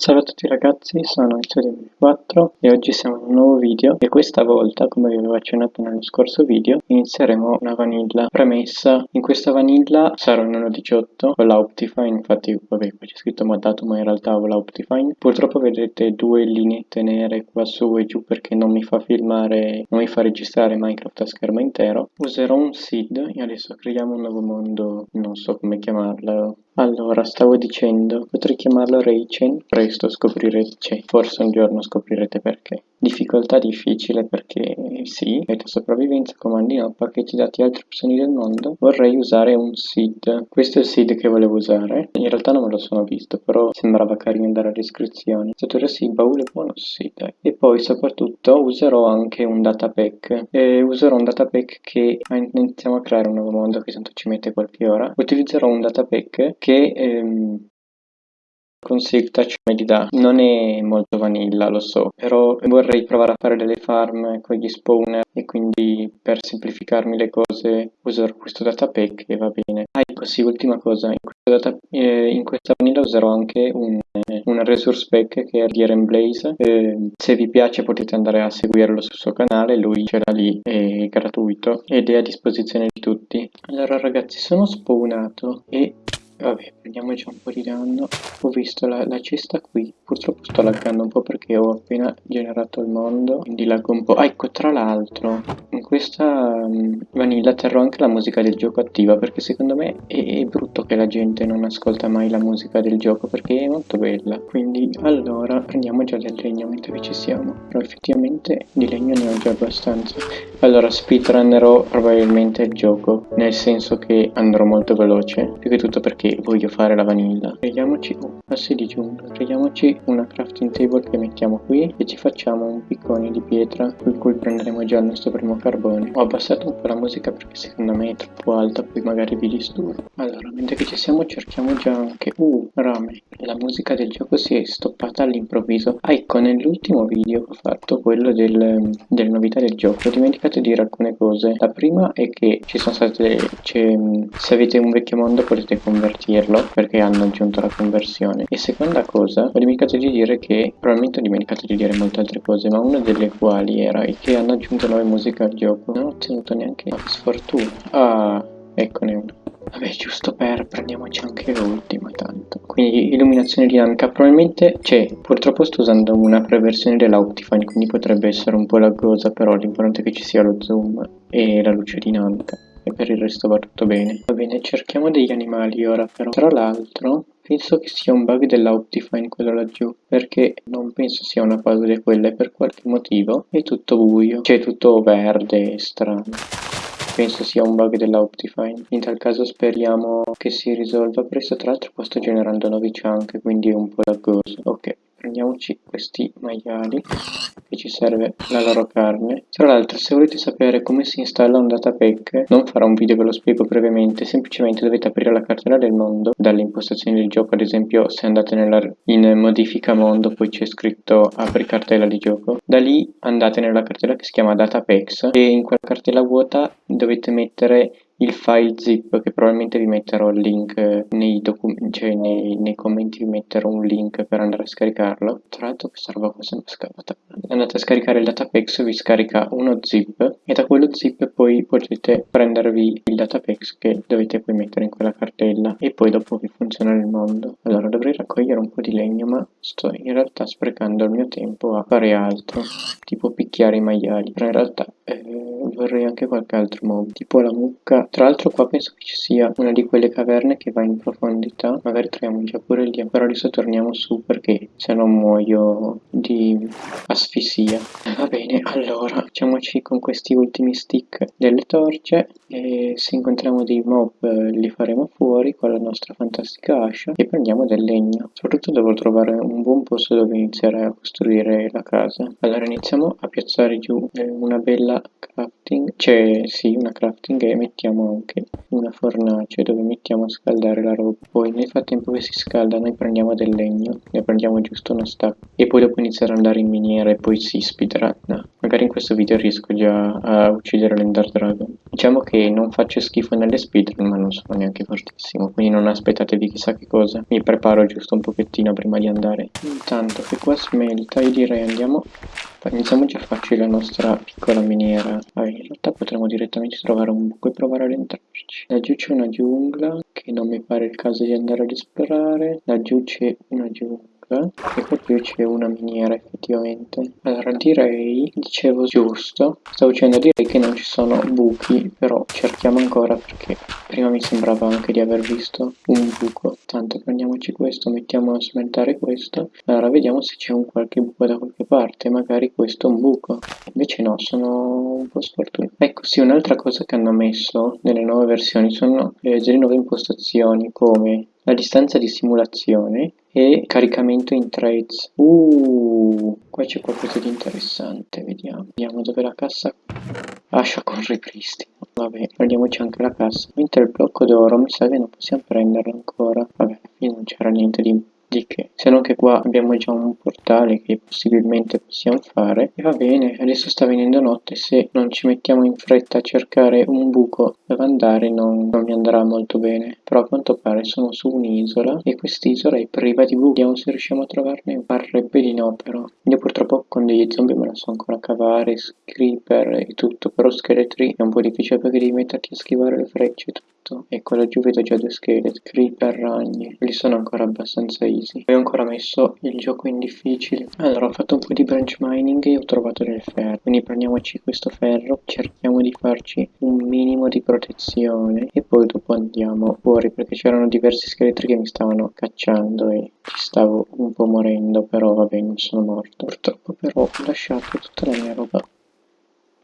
Salve a tutti ragazzi, sono Studio4 e oggi siamo in un nuovo video e questa volta, come vi avevo accennato nello scorso video, inizieremo una vanilla premessa. In questa vanilla sarò in 1.18 con la Optifine, infatti vabbè qui c'è scritto moddato ma in realtà ho la Optifine. Purtroppo vedete due lineette nere qua su e giù perché non mi fa filmare, non mi fa registrare Minecraft a schermo intero. Userò un seed e adesso creiamo un nuovo mondo, non so come chiamarlo, allora, stavo dicendo, potrei chiamarlo Raychain, presto scoprirete, cioè forse un giorno scoprirete perché. Difficoltà difficile perché sì, meta sopravvivenza, comandi no, pacchetti dati altre opzioni del mondo. Vorrei usare un seed. Questo è il seed che volevo usare. In realtà non me lo sono visto, però sembrava carino andare alle iscrizioni. Statura sì, baule buono sì, dai. E poi soprattutto userò anche un datapack. E userò un datapack che iniziamo a creare un nuovo mondo che tanto ci mette qualche ora. Utilizzerò un datapack che ehm, con SigTouch me li dà. Non è molto vanilla, lo so, però vorrei provare a fare delle farm con gli spawner e quindi per semplificarmi le cose userò questo datapack e va bene. Ah ecco sì, ultima cosa, in, data, eh, in questa vanilla userò anche un, eh, un resource pack che è Dieren Blaze. Eh, se vi piace potete andare a seguirlo sul suo canale, lui ce l'ha lì, è gratuito ed è a disposizione di tutti. Allora ragazzi, sono spawnato e Vabbè, prendiamoci un po' di danno. Ho visto la, la, cesta qui. Purtroppo sto laggando un po' perché ho appena generato il mondo. Quindi laggo un po'. Ah, ecco, tra l'altro, in questa um, vanilla terrò anche la musica del gioco attiva. Perché secondo me è, è, brutto che la gente non ascolta mai la musica del gioco. Perché è molto bella. Quindi, allora, prendiamo già del legno mentre ci siamo. Però effettivamente di legno ne ho già abbastanza. Allora, speedrunnerò probabilmente il gioco. Nel senso che andrò molto veloce. Più che tutto perché voglio fare la vanilla. Prendiamoci oh, passi di giungla. Prendiamoci una crafting table che mettiamo qui e ci facciamo un piccone di pietra con cui prenderemo già il nostro primo carbone. Ho abbassato un po' la musica perché secondo me è troppo alta poi magari vi disturbo. Allora mentre che ci siamo cerchiamo già anche uh rame. La musica del gioco si è stoppata all'improvviso. Ah ecco nell'ultimo video ho fatto quello del, delle novità del gioco. Ho dimenticato di dire alcune cose. La prima è che ci sono state se avete un vecchio mondo potete convertirlo perché hanno aggiunto la conversione. E seconda cosa ho dimenticato di dire che probabilmente ho dimenticato di dire molte altre cose ma una delle quali era che hanno aggiunto nuove musiche al gioco. Non ho ottenuto neanche una sfortuna. Ah eccone una Vabbè, giusto per prendiamoci anche l'ultima tanto. Quindi illuminazione dinamica, probabilmente, cioè, purtroppo sto usando una preversione della Optifine, quindi potrebbe essere un po' laggosa, però l'importante è che ci sia lo zoom e la luce dinamica e per il resto va tutto bene. Va bene, cerchiamo degli animali ora però. Tra l'altro, penso che sia un bug della Optifine quello laggiù, perché non penso sia una puzzle quella e per qualche motivo è tutto buio, cioè tutto verde e strano. Penso sia un bug della Optifine. In tal caso speriamo che si risolva presto. Tra l'altro qua sto generando nuovi chunk, quindi è un po' laggoso. Ok prendiamoci questi maiali che ci serve la loro carne. Tra l'altro se volete sapere come si installa un datapack non farò un video ve lo spiego brevemente. Semplicemente dovete aprire la cartella del mondo dalle impostazioni del gioco. Ad esempio se andate nella, in modifica mondo poi c'è scritto apri cartella di gioco da lì andate nella cartella che si chiama datapacks e in quella cartella vuota dovete mettere il file zip che probabilmente vi metterò il link nei, cioè nei, nei, commenti vi metterò un link per andare a scaricarlo. Tra l'altro questa roba qua è scavata andate a scaricare il datapax vi scarica uno zip e da quello zip poi potete prendervi il datapax che dovete poi mettere in quella cartella e poi dopo vi funziona il mondo allora dovrei raccogliere un po' di legno ma sto in realtà sprecando il mio tempo a fare altro tipo picchiare i maiali però in realtà eh, vorrei anche qualche altro mob tipo la mucca tra l'altro qua penso che ci sia una di quelle caverne che va in profondità. Magari troviamo già pure lì. Però adesso torniamo su perché se no muoio di asfissia. Va bene, allora facciamoci con questi ultimi stick delle torce. E se incontriamo dei mob li faremo fuori con la nostra fantastica ascia. E prendiamo del legno. Soprattutto devo trovare un buon posto dove iniziare a costruire la casa. Allora iniziamo a piazzare giù una bella crafting. C'è sì una crafting e mettiamo anche una fornace dove mettiamo a scaldare la roba poi nel frattempo che si scalda noi prendiamo del legno ne prendiamo giusto uno stack e poi dopo iniziare ad andare in miniera e poi si speedrun magari in questo video riesco già a uccidere l'ender dragon Diciamo che non faccio schifo nelle speedrun, ma non sono neanche fortissimo, quindi non aspettatevi chissà che cosa. Mi preparo giusto un pochettino prima di andare. Intanto che qua smelta, io direi andiamo... Iniziamo già a farci la nostra piccola miniera. Vabbè, in realtà potremmo direttamente trovare un buco e provare ad entrarci. Laggiù c'è una giungla, che non mi pare il caso di andare ad esplorare. Laggiù c'è una giungla e qua più c'è una miniera effettivamente. Allora direi dicevo giusto stavo dicendo direi che non ci sono buchi però cerchiamo ancora perché prima mi sembrava anche di aver visto un buco. Tanto prendiamoci questo mettiamo a smentare questo. Allora vediamo se c'è un qualche buco da qualche parte magari questo è un buco. Invece no sono un po' sfortunato ecco sì un'altra cosa che hanno messo nelle nuove versioni sono eh, delle nuove impostazioni come la distanza di simulazione e caricamento in trades. Uh, qua c'è qualcosa di interessante, vediamo. Vediamo dove la cassa lascia con ripristino. Vabbè, prendiamoci anche la cassa. Mentre il blocco d'oro mi sa che non possiamo prenderlo ancora. Vabbè, qui non c'era niente di di che se non che qua abbiamo già un portale che possibilmente possiamo fare e va bene adesso sta venendo notte se non ci mettiamo in fretta a cercare un buco dove andare non, non mi andrà molto bene. Però a quanto pare sono su un'isola e quest'isola è priva di buchi vediamo se riusciamo a trovarne parrebbe di no però. Io purtroppo con degli zombie me la so ancora cavare creeper e tutto però scheletri è un po' difficile perché devi metterti a schivare le frecce e tutto fatto ecco laggiù vedo già due scheletri creeper ragni. Li sono ancora abbastanza easy. Poi ho ancora messo il gioco in difficile. Allora ho fatto un po' di branch mining e ho trovato del ferro. Quindi prendiamoci questo ferro cerchiamo di farci un minimo di protezione e poi dopo andiamo fuori perché c'erano diversi scheletri che mi stavano cacciando e ci stavo un po' morendo però vabbè non sono morto. Purtroppo però ho lasciato tutta la mia roba.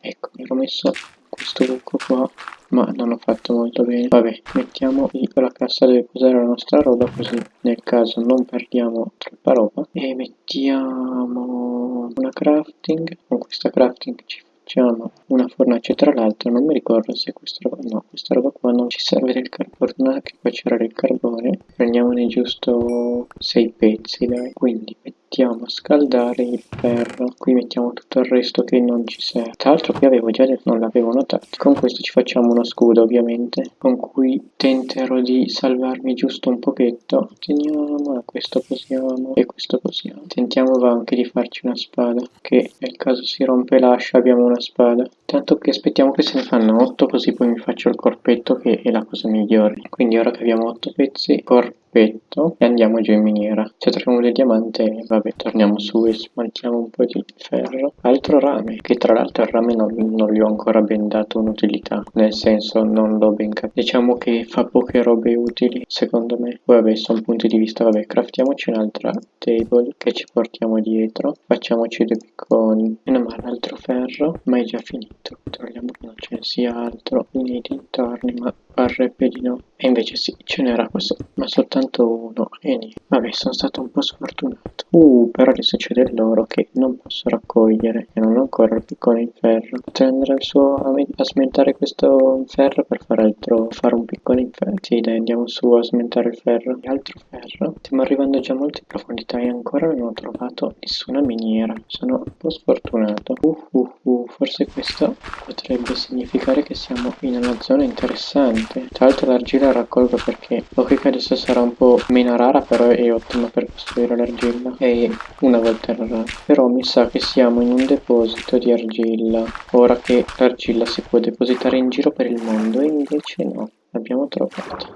Ecco mi ero messo questo buco qua ma non ho fatto molto bene. Vabbè mettiamo la cassa dove posare la nostra roba così nel caso non perdiamo troppa roba. E mettiamo una crafting. Con questa crafting ci facciamo una fornace tra l'altro non mi ricordo se questa roba no questa roba qua non ci serve del carbone che qua c'era del carbone. Prendiamone giusto 6 pezzi dai. Quindi mettiamo mettiamo a scaldare il ferro. Qui mettiamo tutto il resto che non ci serve. Tra l'altro qui avevo già detto non l'avevo notato. Con questo ci facciamo uno scudo ovviamente con cui tenterò di salvarmi giusto un pochetto. Teniamo questo possiamo e questo possiamo tentiamo anche di farci una spada che nel caso si rompe l'ascia abbiamo una spada. Tanto che aspettiamo che se ne fanno 8 così poi mi faccio il corpetto che è la cosa migliore. Quindi ora che abbiamo 8 pezzi corpetto petto e andiamo giù in miniera. Se troviamo del diamante, vabbè, torniamo su e smaltiamo un po' di ferro. Altro rame, che tra l'altro il rame non, non gli ho ancora ben dato un'utilità, nel senso non l'ho ben capito. Diciamo che fa poche robe utili, secondo me. Poi vabbè, sono punti di vista, vabbè, craftiamoci un'altra table che ci portiamo dietro. Facciamoci due picconi. Meno male, altro ferro, ma è già finito. Troviamo che non ce ne sia altro nei dintorni, ma parrebbe di no. E invece sì, ce n'era questo, ma soltanto uno. E niente. Vabbè, sono stato un po' sfortunato. Uh, però adesso c'è dell'oro che non posso raccogliere. E non ho ancora il piccone in ferro. Andare al suo a, smentare questo in ferro per fare altro. Fare un piccone in ferro. Sì, dai, andiamo su a smentare il ferro. E altro ferro. Stiamo arrivando già a molte profondità e ancora non ho trovato nessuna miniera. Sono un po' sfortunato. Uh, uh, Forse questo potrebbe significare che siamo in una zona interessante. Tra l'altro l'argilla raccolgo perché ok che adesso sarà un po' meno rara però è ottima per costruire l'argilla. E una volta rara però mi sa che siamo in un deposito di argilla ora che l'argilla si può depositare in giro per il mondo e invece no l'abbiamo trovato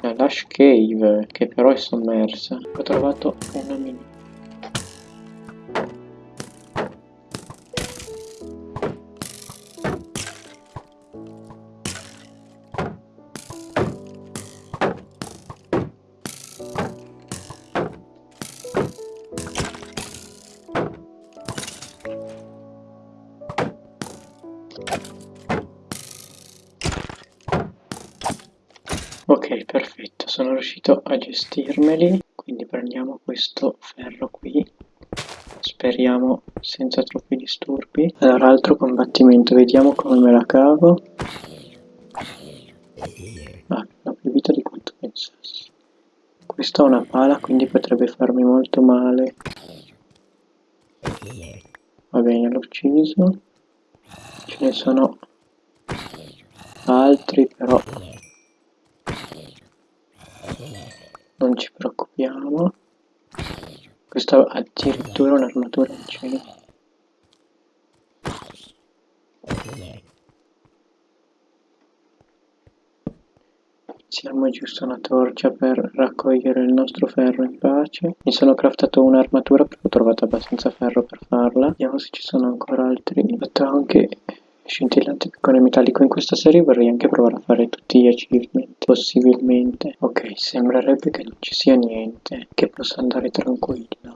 la Lush Cave che però è sommersa. Ho trovato una mini Ok, perfetto, sono riuscito a gestirmeli, quindi prendiamo questo ferro qui, speriamo senza troppi disturbi. Allora, altro combattimento, vediamo come me la cavo. Ah, l'ho più vita di quanto pensassi. Questa è una pala, quindi potrebbe farmi molto male. Va bene, l'ho ucciso. Ce ne sono altri però non ci preoccupiamo questa addirittura un'armatura in cielo Siamo giusto una torcia per raccogliere il nostro ferro in pace. Mi sono craftato un'armatura perché ho trovato abbastanza ferro per farla. Vediamo se ci sono ancora altri. Ho fatto anche scintillante piccone metallico in questa serie vorrei anche provare a fare tutti gli achievement possibilmente. Ok sembrerebbe che non ci sia niente che possa andare tranquillo